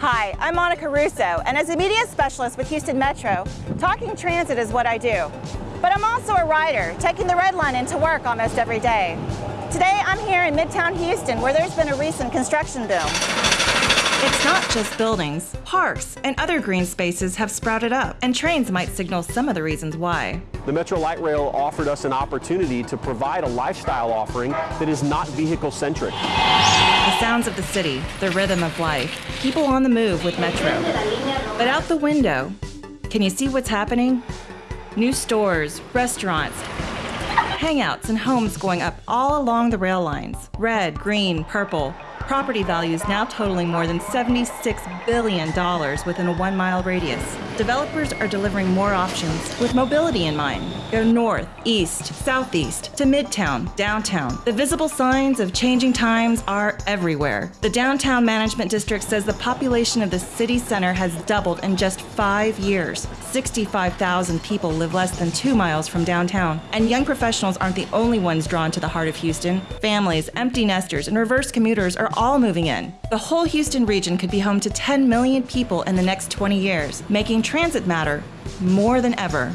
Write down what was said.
Hi, I'm Monica Russo, and as a media specialist with Houston Metro, talking transit is what I do. But I'm also a rider, taking the Red Line into work almost every day. Today, I'm here in Midtown Houston, where there's been a recent construction boom. It's not just buildings. Parks and other green spaces have sprouted up, and trains might signal some of the reasons why. The Metro Light Rail offered us an opportunity to provide a lifestyle offering that is not vehicle-centric. The sounds of the city, the rhythm of life, people on the move with Metro. But out the window, can you see what's happening? New stores, restaurants, hangouts, and homes going up all along the rail lines. Red, green, purple, property values now totaling more than $76 billion within a one mile radius. Developers are delivering more options with mobility in mind. Go north, east, southeast, to midtown, downtown. The visible signs of changing times are everywhere. The Downtown Management District says the population of the city center has doubled in just five years. 65,000 people live less than two miles from downtown. And young professionals aren't the only ones drawn to the heart of Houston. Families, empty nesters, and reverse commuters are all moving in. The whole Houston region could be home to 10 million people in the next 20 years, making transit matter more than ever.